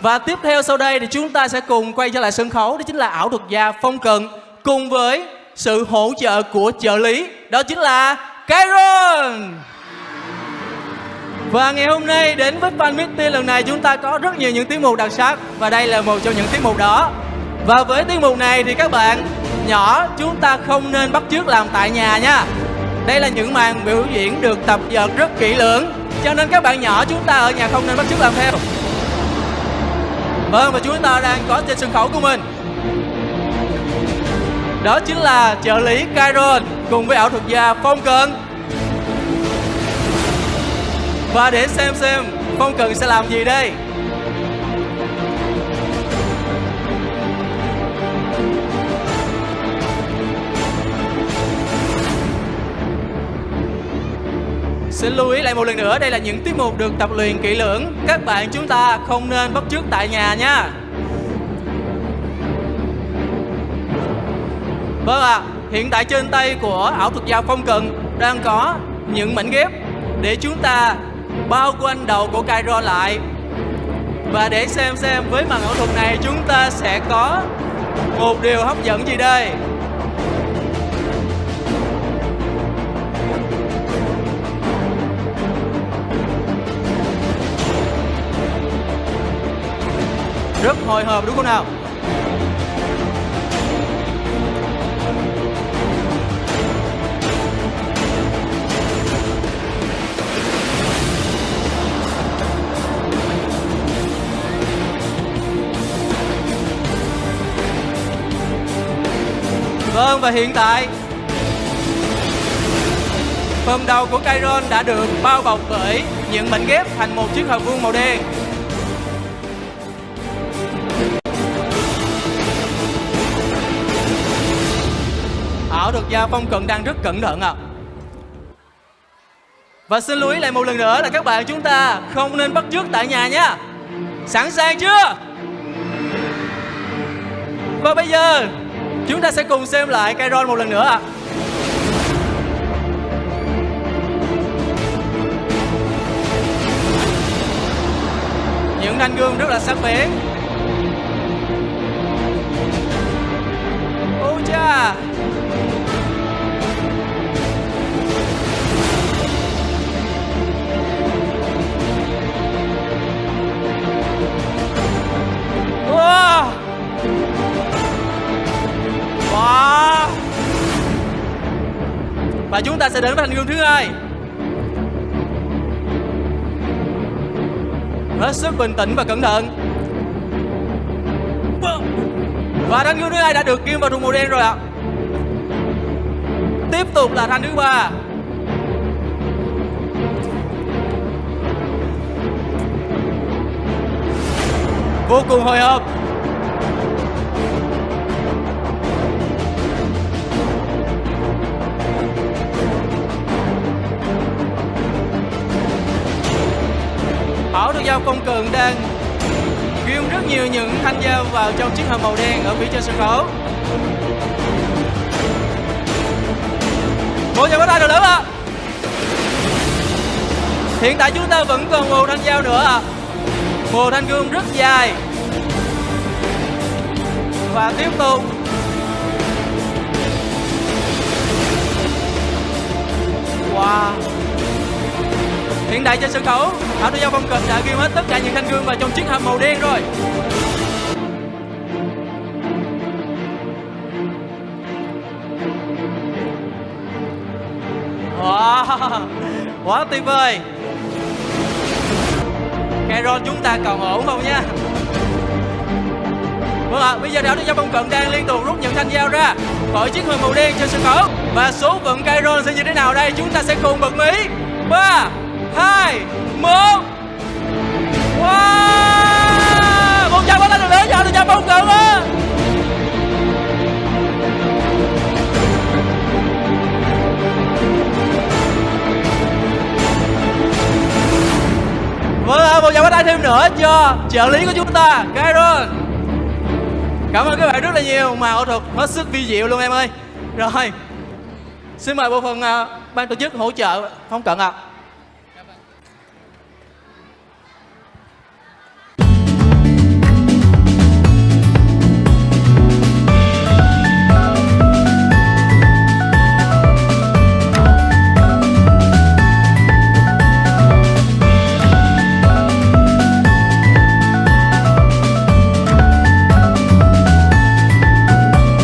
Và tiếp theo sau đây thì chúng ta sẽ cùng quay trở lại sân khấu. Đó chính là ảo thuật gia Phong cần Cùng với sự hỗ trợ của trợ lý. Đó chính là Kairon Và ngày hôm nay đến với Fan Meeting lần này chúng ta có rất nhiều những tiết mục đặc sắc Và đây là một trong những tiết mục đó. Và với tiết mục này thì các bạn nhỏ, chúng ta không nên bắt chước làm tại nhà nha. Đây là những màn biểu diễn được tập dượt rất kỹ lưỡng. Cho nên các bạn nhỏ, chúng ta ở nhà không nên bắt chước làm theo. Vâng và chúng ta đang có trên sân khấu của mình. Đó chính là trợ lý Kyron cùng với ảo thuật gia Phong Cận Và để xem xem Phong Cận sẽ làm gì đây. Xin lưu ý lại một lần nữa, đây là những tiết mục được tập luyện kỹ lưỡng. Các bạn chúng ta không nên bắt chước tại nhà nha. Vâng ạ, à, hiện tại trên tay của ảo thuật gia Phong cần đang có những mảnh ghép để chúng ta bao quanh đầu của Cairo lại. Và để xem xem với màn ảo thuật này chúng ta sẽ có một điều hấp dẫn gì đây. Rất hồi hộp, đúng không nào? Vâng và hiện tại, Phần đầu của Kyron đã được bao bọc bởi những mảnh ghép thành một chiếc hộp vuông màu đen. Và Phong Cận đang rất cẩn thận ạ à. Và xin lưu ý lại một lần nữa là các bạn chúng ta không nên bắt chước tại nhà nha Sẵn sàng chưa? Và bây giờ, chúng ta sẽ cùng xem lại Kairon một lần nữa ạ à. Những thanh gương rất là sắc bén Ôi cha Và chúng ta sẽ đến với thành gương thứ hai. Hết sức bình tĩnh và cẩn thận. Và thanh gương thứ hai đã được kim vào thùng màu đen rồi ạ. Tiếp tục là thanh thứ ba. Vô cùng hồi hộp. Giao công cường đang ghim rất nhiều những thanh dao vào trong chiếc hộp màu đen ở phía trên sân khấu. Một nhà bắt tay được lớn ạ. Hiện tại chúng ta vẫn còn một thanh dao nữa ạ. Một thanh gươm rất dài. Và tiếp tục đại trên sân khấu, Thảo Tư Giao Phong Cực đã ghi hết tất cả những thanh gương vào trong chiếc hộp màu đen rồi. Wow, quá tuyệt vời. Caron chúng ta còn ổn không nha? Vâng ạ, à, bây giờ đảo Tư Giao Phong Cận đang liên tục rút những thanh dao ra khỏi chiếc hộp màu đen trên sân khấu. Và số phận Caron sẽ như thế nào đây? Chúng ta sẽ cùng bật mí. 3 hai một. Wow! Một trăm lên được nữa cho được trăm bóng cường á. Vâng ạ, một chào tay thêm nữa cho trợ lý của chúng ta, Kairon Cảm ơn các bạn rất là nhiều, mà ảo thuật hết sức vi diệu luôn em ơi. Rồi, xin mời bộ phận uh, ban tổ chức hỗ trợ, không cận ạ. à.